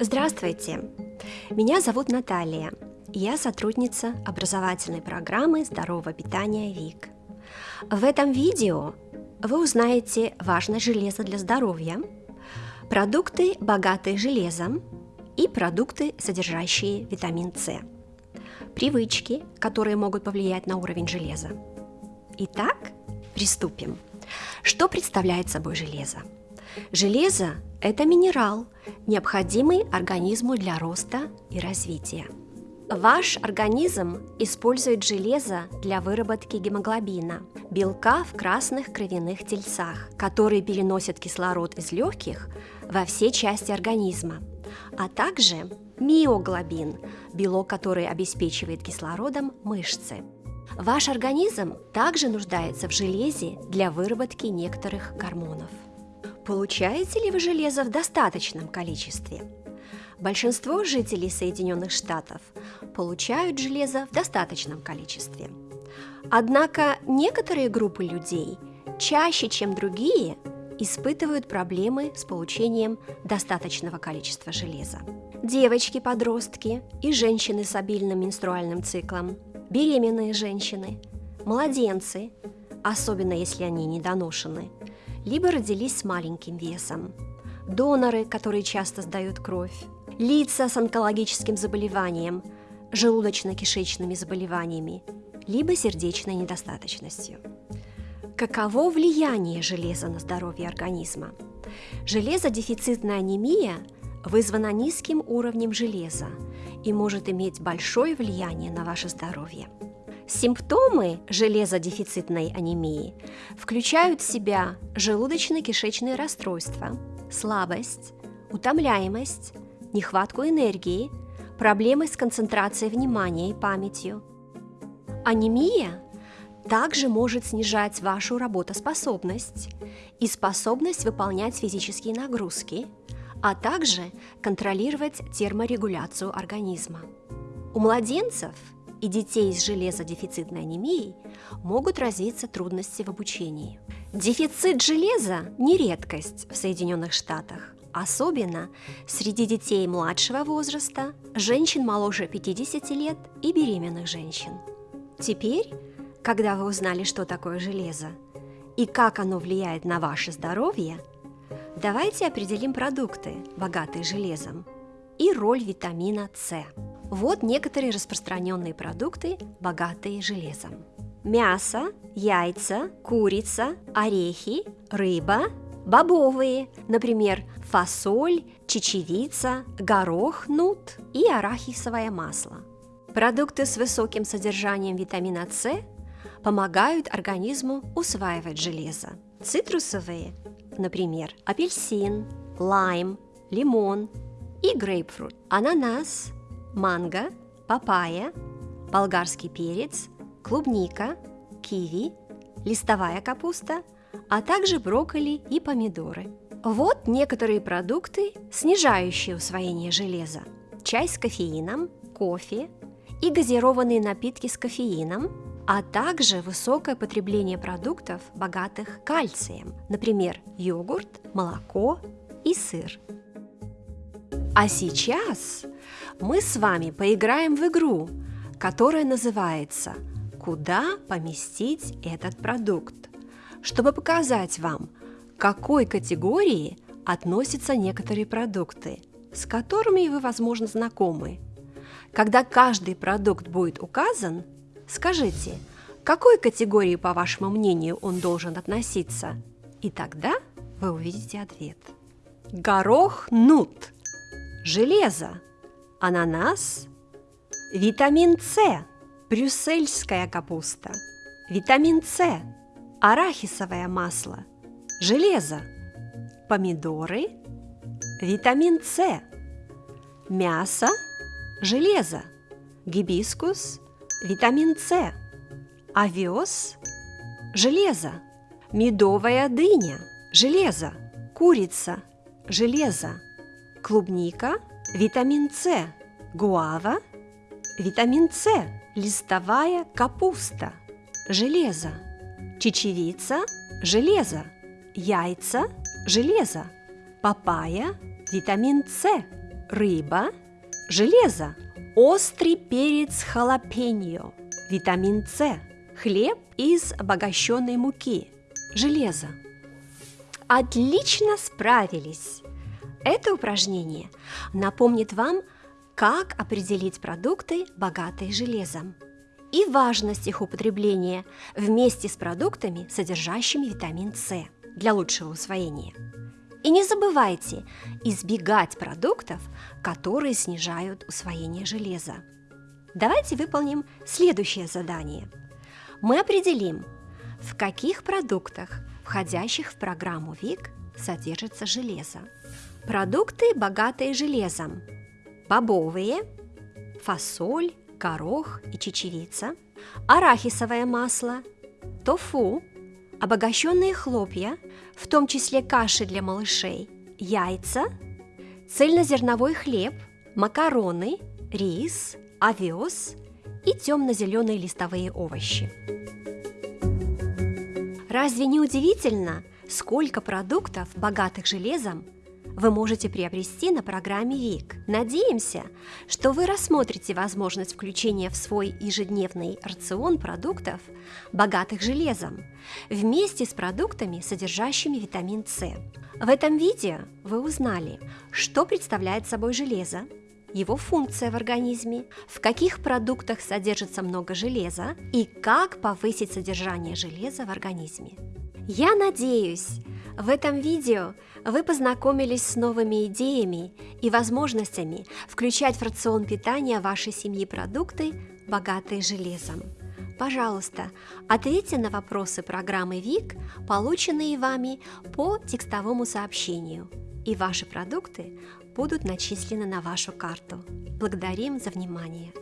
Здравствуйте! Меня зовут Наталья. Я сотрудница образовательной программы здорового питания ВИК. В этом видео вы узнаете важное железо для здоровья, продукты, богатые железом, и продукты, содержащие витамин С, привычки, которые могут повлиять на уровень железа. Итак, приступим. Что представляет собой железо? Железо – это минерал, необходимый организму для роста и развития. Ваш организм использует железо для выработки гемоглобина, белка в красных кровяных тельцах, которые переносят кислород из легких во все части организма, а также миоглобин, белок, который обеспечивает кислородом мышцы. Ваш организм также нуждается в железе для выработки некоторых гормонов. Получаете ли вы железо в достаточном количестве? Большинство жителей Соединенных Штатов получают железо в достаточном количестве. Однако некоторые группы людей чаще, чем другие, испытывают проблемы с получением достаточного количества железа. Девочки-подростки и женщины с обильным менструальным циклом, беременные женщины, младенцы, особенно если они недоношены, либо родились с маленьким весом, доноры, которые часто сдают кровь, лица с онкологическим заболеванием, желудочно-кишечными заболеваниями, либо сердечной недостаточностью. Каково влияние железа на здоровье организма? Железодефицитная анемия вызвана низким уровнем железа и может иметь большое влияние на ваше здоровье. Симптомы железодефицитной анемии включают в себя желудочно-кишечные расстройства, слабость, утомляемость, нехватку энергии, проблемы с концентрацией внимания и памятью. Анемия также может снижать вашу работоспособность и способность выполнять физические нагрузки, а также контролировать терморегуляцию организма. У младенцев – и детей с железодефицитной анемией могут развиться трудности в обучении. Дефицит железа не редкость в Соединенных Штатах, особенно среди детей младшего возраста, женщин моложе 50 лет и беременных женщин. Теперь, когда вы узнали, что такое железо и как оно влияет на ваше здоровье, давайте определим продукты, богатые железом, и роль витамина С. Вот некоторые распространенные продукты, богатые железом. Мясо, яйца, курица, орехи, рыба, бобовые, например, фасоль, чечевица, горох, нут и арахисовое масло. Продукты с высоким содержанием витамина С помогают организму усваивать железо. Цитрусовые, например, апельсин, лайм, лимон и грейпфрут, ананас, манго, папайя, болгарский перец, клубника, киви, листовая капуста, а также брокколи и помидоры. Вот некоторые продукты, снижающие усвоение железа. Чай с кофеином, кофе и газированные напитки с кофеином, а также высокое потребление продуктов, богатых кальцием, например, йогурт, молоко и сыр. А сейчас мы с вами поиграем в игру, которая называется «Куда поместить этот продукт?», чтобы показать вам, к какой категории относятся некоторые продукты, с которыми вы, возможно, знакомы. Когда каждый продукт будет указан, скажите, к какой категории, по вашему мнению, он должен относиться, и тогда вы увидите ответ. Горох нут – железо, ананас, витамин С, брюссельская капуста, витамин С, арахисовое масло, железо, помидоры, витамин С, мясо, железо, гибискус, витамин С, овес, железо, медовая дыня, железо, курица, железо, клубника, витамин С, гуава, витамин С, листовая капуста, железо, чечевица, железо, яйца, железо, папайя, витамин С, рыба, железо, острый перец халапеньо, витамин С, хлеб из обогащенной муки, железо. Отлично справились! Это упражнение напомнит вам, как определить продукты, богатые железом, и важность их употребления вместе с продуктами, содержащими витамин С для лучшего усвоения. И не забывайте избегать продуктов, которые снижают усвоение железа. Давайте выполним следующее задание. Мы определим, в каких продуктах, входящих в программу ВИК, содержится железо. Продукты, богатые железом. Бобовые, фасоль, горох и чечевица, арахисовое масло, тофу, обогащенные хлопья, в том числе каши для малышей, яйца, цельнозерновой хлеб, макароны, рис, овес и темно-зеленые листовые овощи. Разве не удивительно, сколько продуктов, богатых железом, вы можете приобрести на программе ВИК. Надеемся, что вы рассмотрите возможность включения в свой ежедневный рацион продуктов, богатых железом, вместе с продуктами, содержащими витамин С. В этом видео вы узнали, что представляет собой железо, его функция в организме, в каких продуктах содержится много железа и как повысить содержание железа в организме. Я надеюсь, в этом видео вы познакомились с новыми идеями и возможностями включать в рацион питания вашей семьи продукты, богатые железом. Пожалуйста, ответьте на вопросы программы ВИК, полученные вами по текстовому сообщению, и ваши продукты будут начислены на вашу карту. Благодарим за внимание!